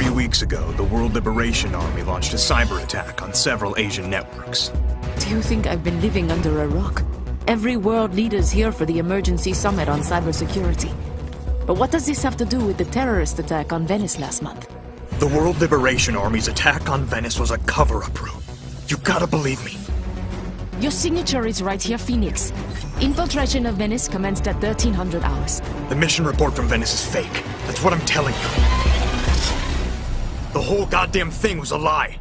Three weeks ago, the World Liberation Army launched a cyber attack on several Asian networks. Do you think I've been living under a rock? Every world leader's here for the emergency summit on cybersecurity. But what does this have to do with the terrorist attack on Venice last month? The World Liberation Army's attack on Venice was a cover-up, Rue. You gotta believe me. Your signature is right here, Phoenix. Infiltration of Venice commenced at 1300 hours. The mission report from Venice is fake. That's what I'm telling you. The whole goddamn thing was a lie.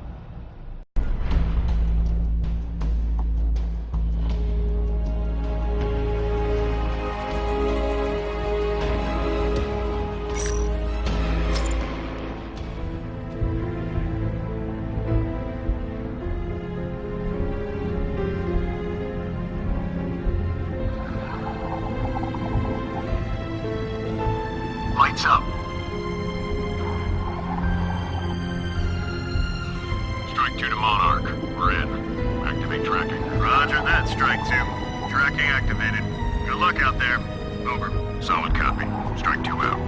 2 to Monarch. We're in. Activate tracking. Roger that, Strike 2. Tracking activated. Good luck out there. Over. Solid copy. Strike 2 out.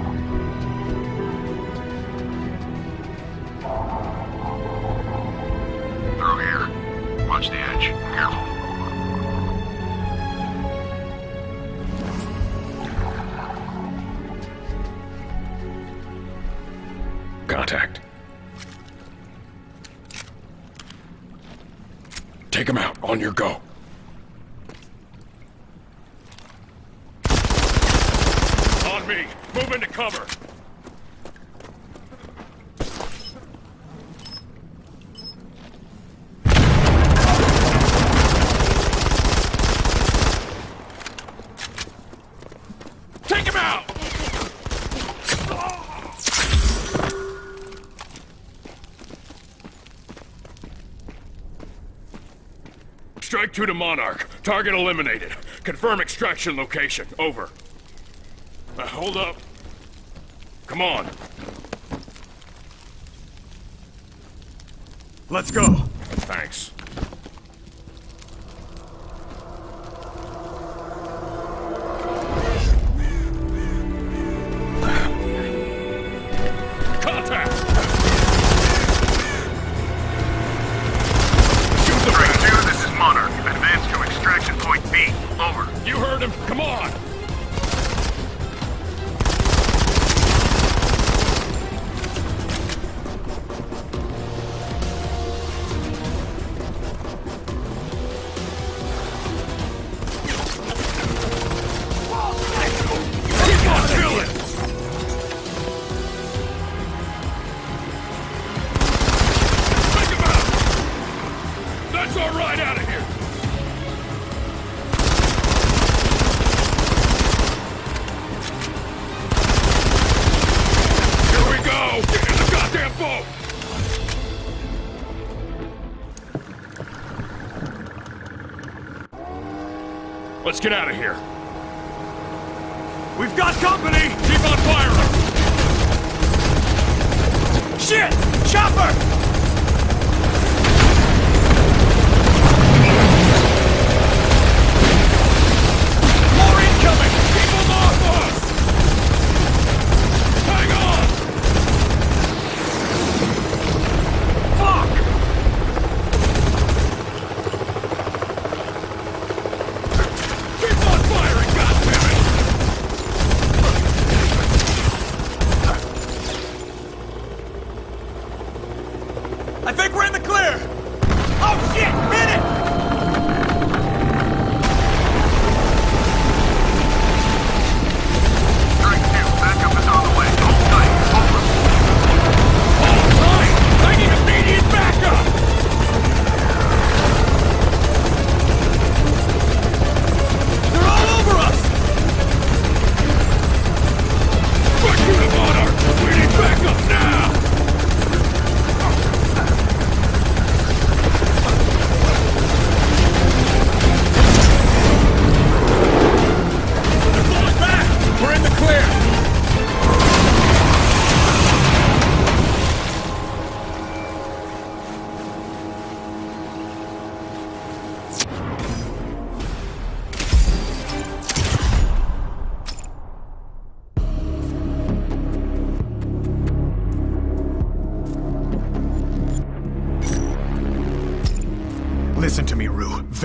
Through here. Watch the edge. Careful. Contact. Take him out. On your go. On me. Move into cover. Take him out! Strike two to Monarch. Target eliminated. Confirm extraction location. Over. Uh, hold up. Come on. Let's go. Thanks. Get out of here. We've got company! Keep on firing! Shit! Chopper!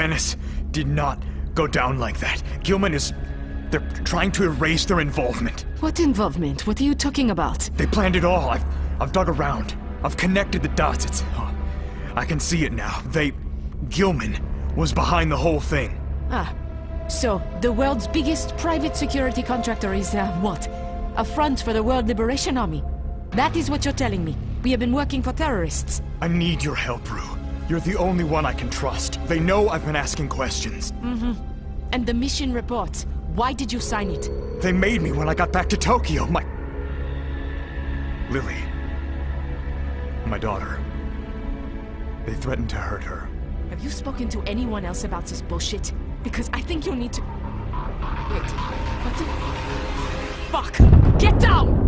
Venice did not go down like that. Gilman is. They're trying to erase their involvement. What involvement? What are you talking about? They planned it all. I've, I've dug around. I've connected the dots. It's. oh, I can see it now. They. Gilman was behind the whole thing. Ah, so the world's biggest private security contractor is, uh, what? A front for the World Liberation Army. That is what you're telling me. We have been working for terrorists. I need your help, Rue. You're the only one I can trust. They know I've been asking questions. Mm-hmm. And the mission report. Why did you sign it? They made me when I got back to Tokyo. My. Lily. My daughter. They threatened to hurt her. Have you spoken to anyone else about this bullshit? Because I think you'll need to... Wait, what the... Fuck! Get down!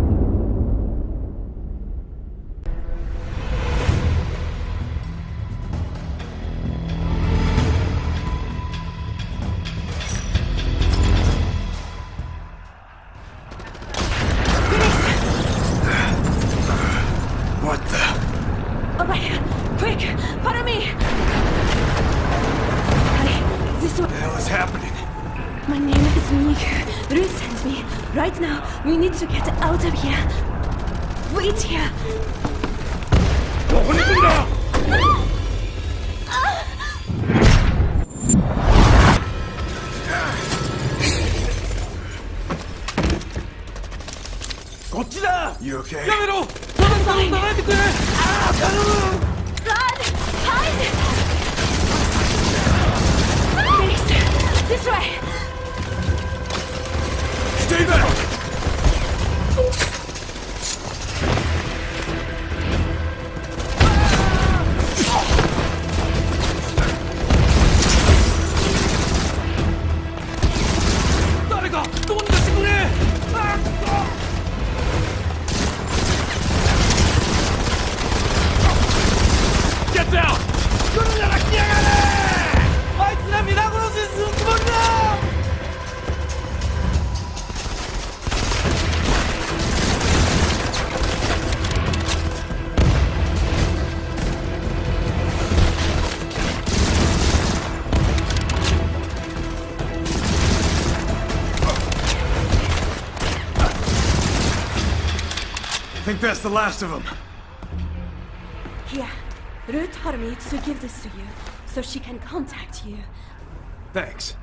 Is Miku. Ruth sent me. Right now, we need to get out of here. Wait here! Ah! You okay? Fine! Run! Hide! Please! This way! That's the last of them. Here. Ruth told me to give this to you, so she can contact you. Thanks.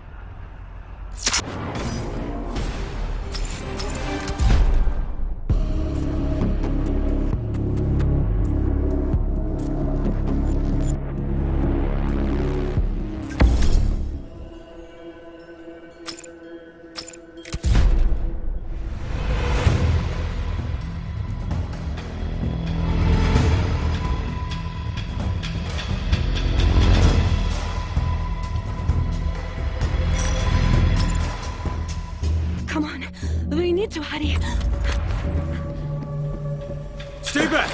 To hurry. Stay back!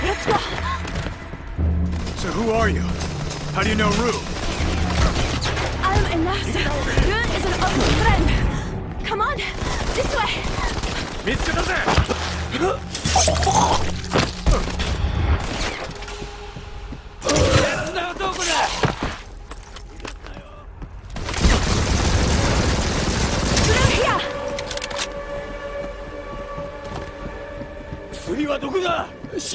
Let's go! So who are you? How do you know Rue? I'm a nurse. Ruth is an old friend. Come on. This way. 釣り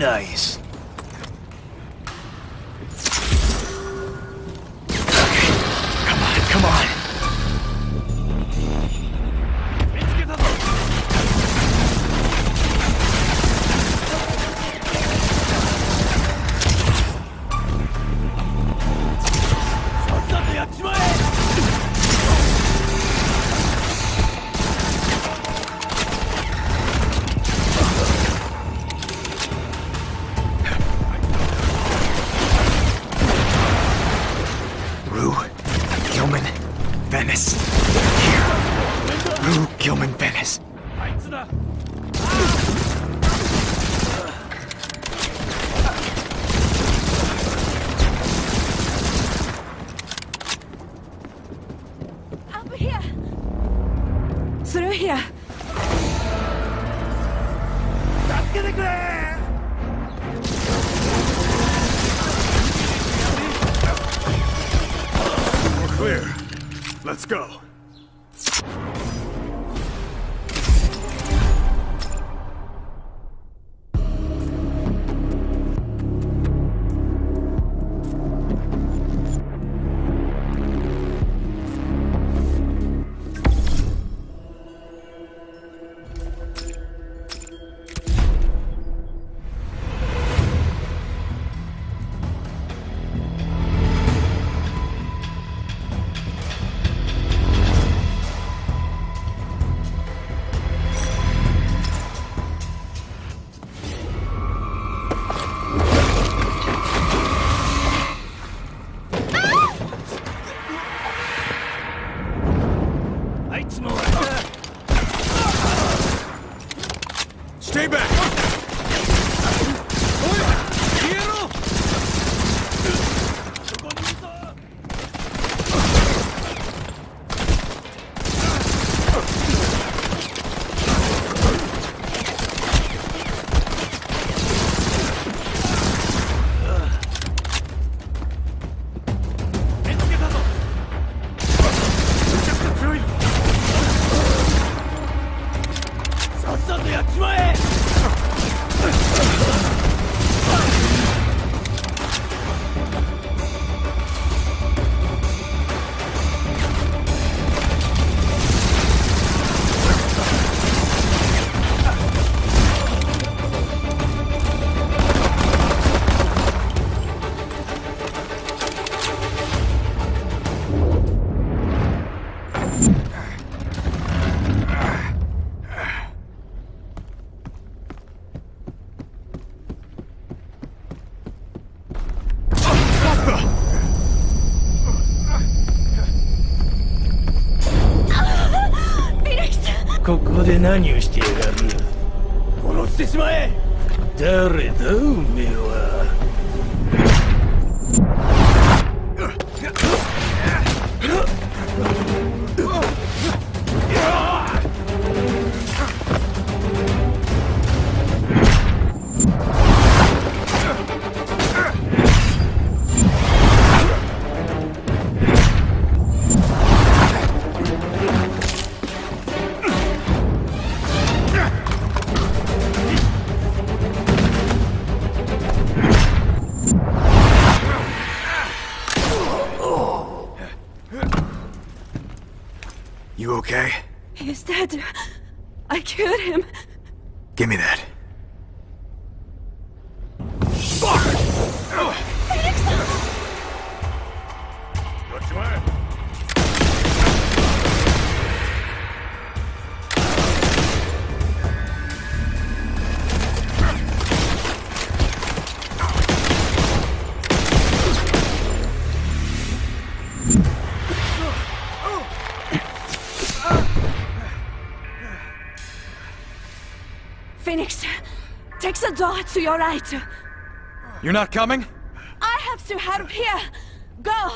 Nice. He's dead. I cured him. Give me that. Phoenix, take the door to your right. You're not coming? I have to help here. Go!